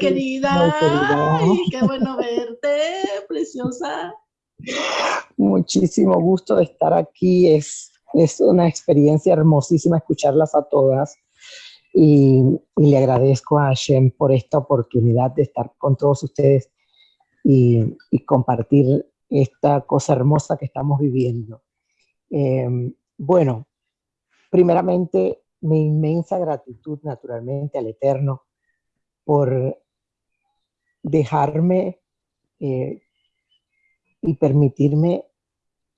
Querida. Ay, qué bueno verte, preciosa. Muchísimo gusto de estar aquí. Es, es una experiencia hermosísima escucharlas a todas. Y, le agradezco a Hashem por esta oportunidad de estar con todos ustedes y, compartir esta cosa hermosa que estamos viviendo. Em, bueno, primeramente, mi inmensa gratitud naturalmente al Eterno por dejarme eh, y permitirme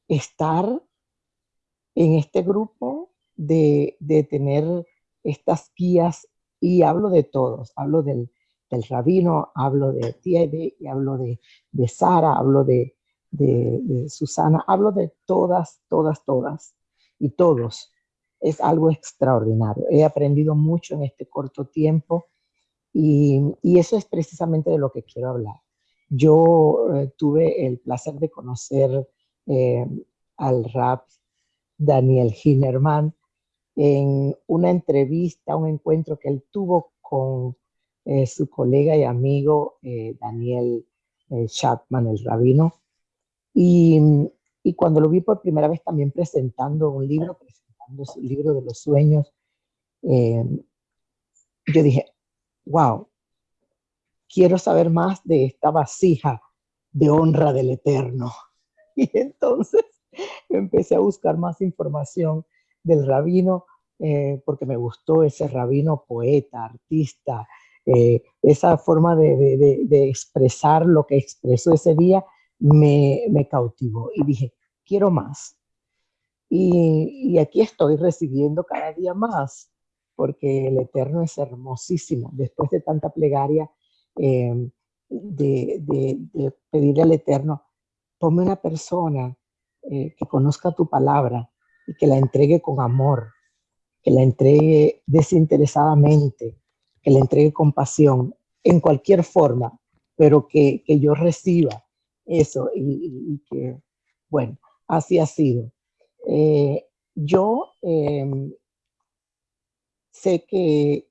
estar en este grupo, de, tener estas guías, y hablo de todos, hablo del, rabino, hablo de Tiede, y hablo de, de Sara, hablo de, de, Susana, hablo de todas, todas, todas, y todos. Es algo extraordinario. He aprendido mucho en este corto tiempo y, eso es precisamente de lo que quiero hablar. Yo eh, tuve el placer de conocer eh, al rap Daniel Hinerman en una entrevista, un encuentro que él tuvo con eh, su colega y amigo Daniel Chapman, el rabino. Y, y, cuando lo vi por primera vez también presentando un libro, presentando su libro de los sueños, yo dije, wow, quiero saber más de esta vasija de honra del Eterno. Y entonces empecé a buscar más información del rabino, eh, porque me gustó ese rabino poeta, artista, eh, esa forma de, expresar lo que expresó ese día me, cautivó. Y dije, quiero más. y aquí estoy recibiendo cada día más porque el Eterno es hermosísimo. Después de tanta plegaria, em, de, pedirle al Eterno, tome una persona eh, que conozca tu palabra y que la entregue con amor, que la entregue desinteresadamente, que la entregue con pasión, en cualquier forma, pero que, yo reciba eso y, que, bueno, así ha sido. Eh, yo em, sé que,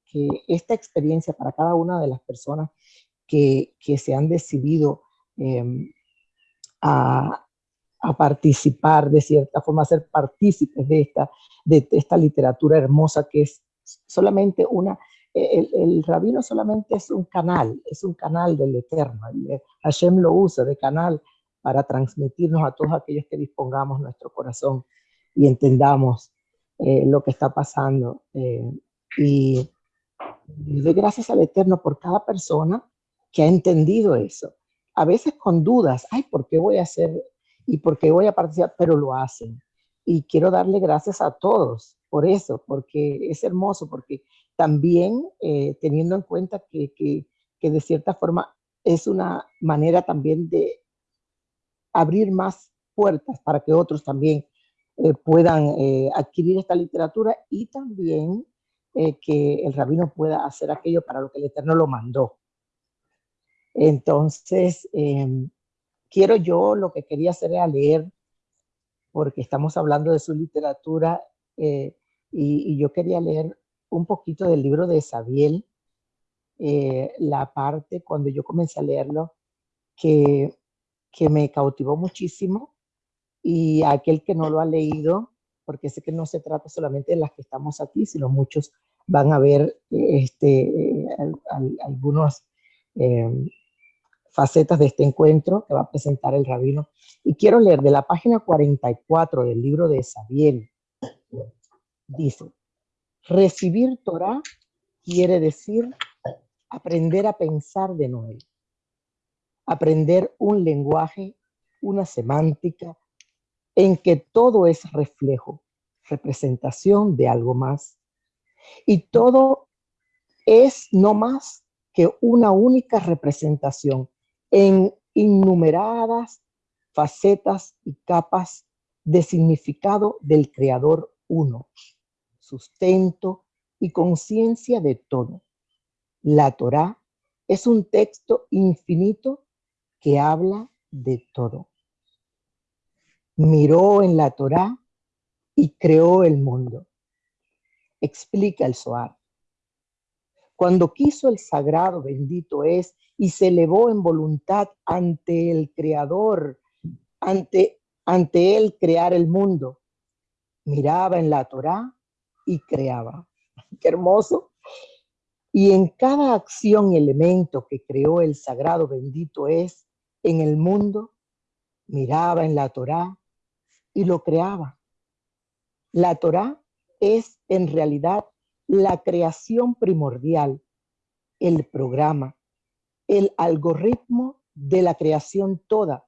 esta experiencia para cada una de las personas que, se han decidido em, a, participar de cierta forma, a ser partícipes de esta, de esta literatura hermosa que es solamente una, el, el, rabino solamente es un canal, es un canal del Eterno. Hashem lo usa de canal para transmitirnos a todos aquellos que dispongamos nuestro corazón y entendamos eh, lo que está pasando. Eh, y, doy gracias al Eterno por cada persona que ha entendido eso. A veces con dudas, ay, ¿por qué voy a hacer y por qué voy a participar? Pero lo hacen. Y quiero darle gracias a todos por eso, porque es hermoso, porque también eh, teniendo en cuenta que, que, que, de cierta forma es una manera también de abrir más puertas para que otros también eh, puedan eh, adquirir esta literatura y también eh, que el rabino pueda hacer aquello para lo que el Eterno lo mandó. Entonces, em, quiero yo, lo que quería hacer era leer, porque estamos hablando de su literatura, eh, y, yo quería leer un poquito del libro de Sabiel, eh, la parte cuando yo comencé a leerlo, que, que me cautivó muchísimo, y aquel que no lo ha leído, porque sé que no se trata solamente de las que estamos aquí, sino muchos van a ver este, algunas em, facetas de este encuentro que va a presentar el rabino. Y quiero leer de la página 44 del libro de Sabiel. Dice, recibir Torah quiere decir aprender a pensar de nuevo, aprender un lenguaje, una semántica, en que todo es reflejo, representación de algo más. Y todo es no más que una única representación en innumeradas facetas y capas de significado del Creador uno, sustento y conciencia de todo. La Torá es un texto infinito que habla de todo miró en la Torá y creó el mundo. Explica el Zohar. Cuando quiso el sagrado, bendito es, y se elevó en voluntad ante el Creador, ante, ante él crear el mundo, miraba en la Torá y creaba. Qué hermoso. Y en cada acción y elemento que creó el sagrado bendito es en el mundo, miraba en la Torá y lo creaba. La Torá es en realidad la creación primordial, el programa, el algoritmo de la creación toda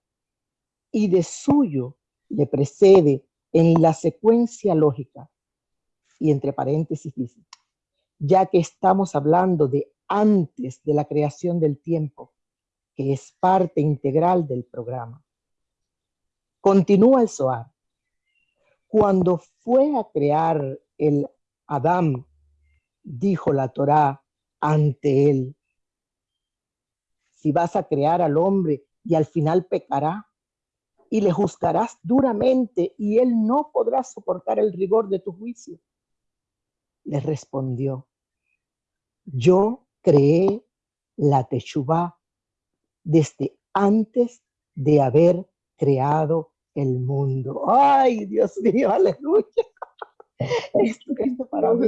y de suyo le precede en la secuencia lógica. Y entre paréntesis dice, ya que estamos hablando de antes de la creación del tiempo, que es parte integral del programa. Continúa el Zohar. Cuando fue a crear el Adán, dijo la Torá ante él, si vas a crear al hombre y al final pecará, y le juzgarás duramente y él no podrá soportar el rigor de tu juicio. Le respondió, yo creé la Teshuvah desde antes de haber creado el mundo. Ay, Dios mío, aleluya. Esto, esto para mí,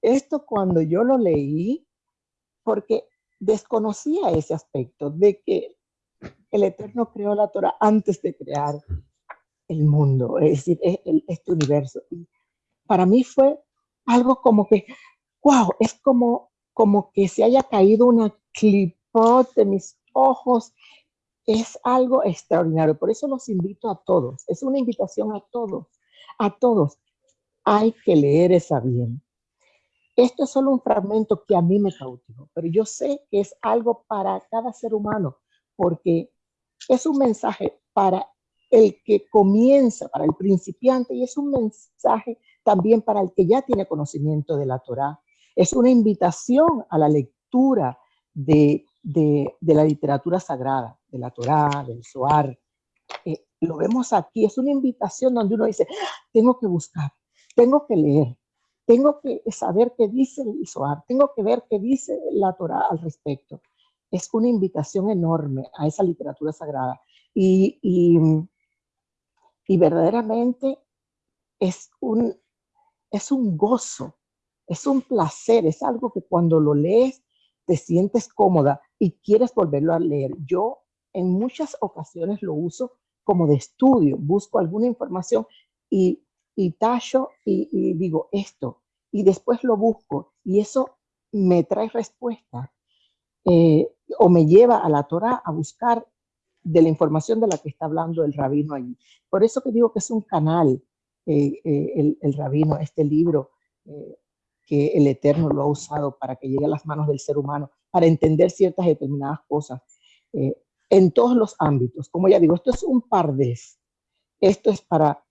esto cuando yo lo leí, porque desconocía ese aspecto de que el Eterno creó la Torah antes de crear el mundo, es decir, e, este universo. Y para mí fue algo como que, wow, es como, como que se haya caído una clipot de mis ojos. Es algo extraordinario. Por eso los invito a todos. Es una invitación a todos, a todos. Hay que leer esa bien. Esto es solo un fragmento que a mí me cautivó, pero yo sé que es algo para cada ser humano, porque es un mensaje para el que comienza, para el principiante, y es un mensaje también para el que ya tiene conocimiento de la Torá. Es una invitación a la lectura de, la literatura sagrada, de la Torá, del Zohar. Eh, lo vemos aquí, es una invitación donde uno dice, ah, tengo que buscar, tengo que leer, tengo que saber qué dice el Zohar, tengo que ver qué dice la Torah al respecto. Es una invitación enorme a esa literatura sagrada y, y, verdaderamente es un, es un gozo, es un placer, es algo que cuando lo lees te sientes cómoda y quieres volverlo a leer. Yo en muchas ocasiones lo uso como de estudio, busco alguna información y y tallo y, digo esto, y después lo busco, y eso me trae respuesta, eh, o me lleva a la Torah a buscar de la información de la que está hablando el rabino allí. Por eso que digo que es un canal, eh, eh, el, el, rabino, este libro, que el Eterno lo ha usado para que llegue a las manos del ser humano, para entender ciertas determinadas cosas, en todos los ámbitos. Como ya digo, esto es un par de, esto es para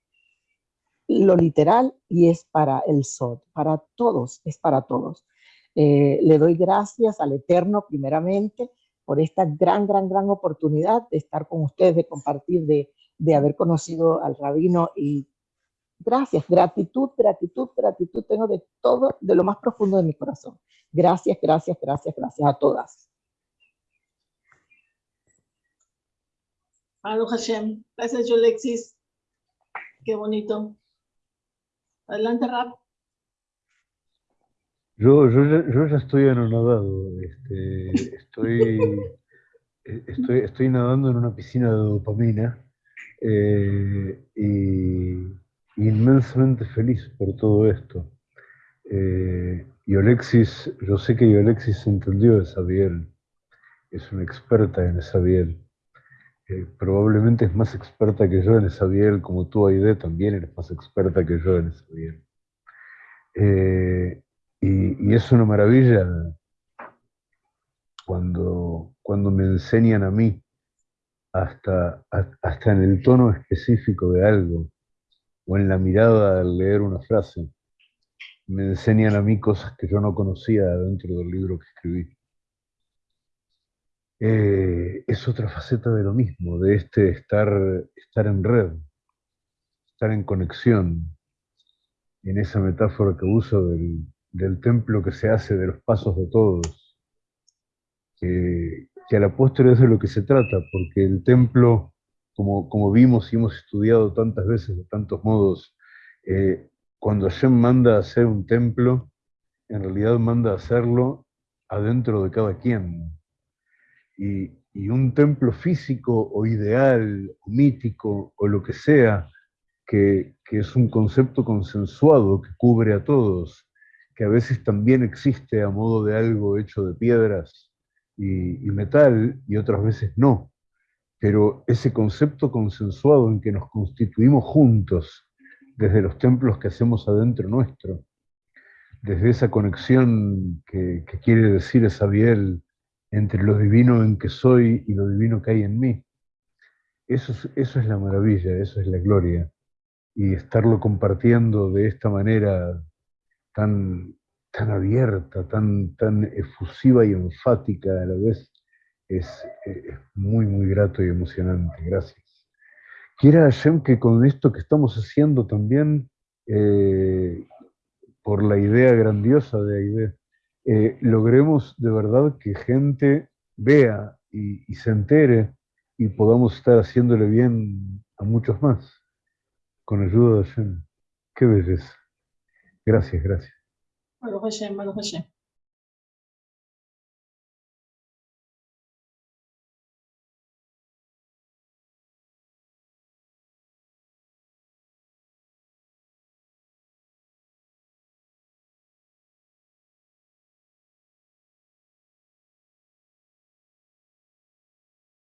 lo literal y es para el SOT, para todos, es para todos. Eh, le doy gracias al Eterno primeramente por esta gran, gran, gran oportunidad de estar con ustedes, de compartir, de, de haber conocido al rabino y gracias, gratitud, gratitud, gratitud tengo de todo, de lo más profundo de mi corazón. Gracias, gracias, gracias, gracias a todas. Alo Hashem, gracias Yolexis, qué bonito. Adelante, Rap. Yo, yo, yo ya estoy anonadado. Este, estoy, estoy, estoy nadando en una piscina de dopamina eh, y inmensamente feliz por todo esto. Eh, y Alexis, yo sé que Alexis entendió esa biel, es una experta en esa biel probablemente es más experta que yo en esa biel, como tú, Aide, también eres más experta que yo en esa biel. Eh, y, es una maravilla cuando, cuando me enseñan a mí, hasta, hasta en el tono específico de algo, o en la mirada al leer una frase, me enseñan a mí cosas que yo no conocía dentro del libro que escribí. Eh, es otra faceta de lo mismo, de este estar, estar en red, estar en conexión, en esa metáfora que uso del, templo que se hace de los pasos de todos, que a la postre es de lo que se trata, porque el templo, como, como vimos y hemos estudiado tantas veces de tantos modos, eh, cuando Hashem manda a hacer un templo, en realidad manda a hacerlo adentro de cada quien. Y, un templo físico o ideal, o mítico, o lo que sea, que, que, es un concepto consensuado que cubre a todos, que a veces también existe a modo de algo hecho de piedras y metal, y otras veces no. Pero ese concepto consensuado en que nos constituimos juntos, desde los templos que hacemos adentro nuestro, desde esa conexión que, quiere decir Esabiel entre lo divino en que soy y lo divino que hay en mí. Eso es, eso es la maravilla, eso es la gloria. Y estarlo compartiendo de esta manera tan, tan abierta, tan, tan efusiva y enfática a la vez, es, es muy, muy grato y emocionante. Gracias. Quiera Hashem que con esto que estamos haciendo también, eh, por la idea grandiosa de Aide, eh, logremos de verdad que gente vea y, se entere y podamos estar haciéndole bien a muchos más, con ayuda de Hashem. Qué belleza. Gracias, gracias. Hashem, Hashem.